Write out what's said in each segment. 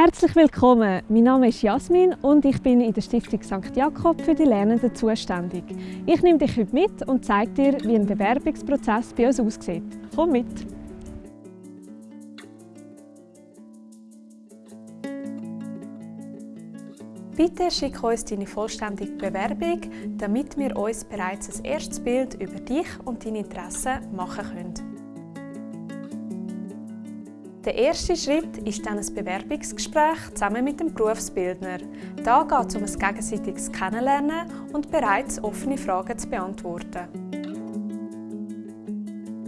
Herzlich willkommen, mein Name ist Jasmin und ich bin in der Stiftung St. Jakob für die Lernenden zuständig. Ich nehme dich heute mit und zeige dir, wie ein Bewerbungsprozess bei uns aussieht. Komm mit! Bitte schick uns deine vollständige Bewerbung, damit wir uns bereits ein erstes Bild über dich und deine Interessen machen können. Der erste Schritt ist dann ein Bewerbungsgespräch zusammen mit dem Berufsbildner. Da geht es um ein gegenseitiges Kennenlernen und bereits offene Fragen zu beantworten.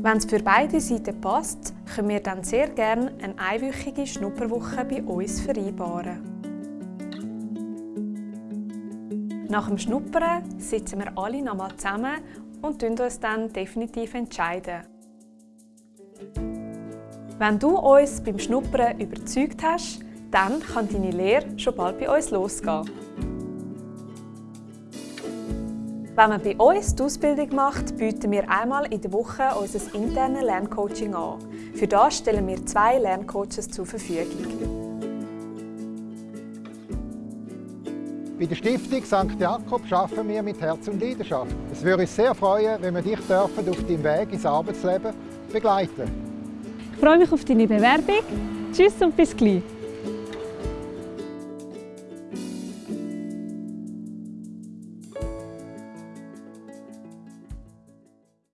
Wenn es für beide Seiten passt, können wir dann sehr gerne eine einwöchige Schnupperwoche bei uns vereinbaren. Nach dem Schnuppern sitzen wir alle nochmal zusammen und entscheiden uns dann definitiv entscheiden. Wenn du uns beim Schnuppern überzeugt hast, dann kann deine Lehre schon bald bei uns losgehen. Wenn man bei uns die Ausbildung macht, bieten wir einmal in der Woche unser internes Lerncoaching an. Für das stellen wir zwei Lerncoaches zur Verfügung. Bei der Stiftung St. Jakob arbeiten wir mit Herz und Leidenschaft. Es würde uns sehr freuen, wenn wir dich auf deinem Weg ins Arbeitsleben begleiten ich freue mich auf deine Bewerbung. Tschüss und bis gleich.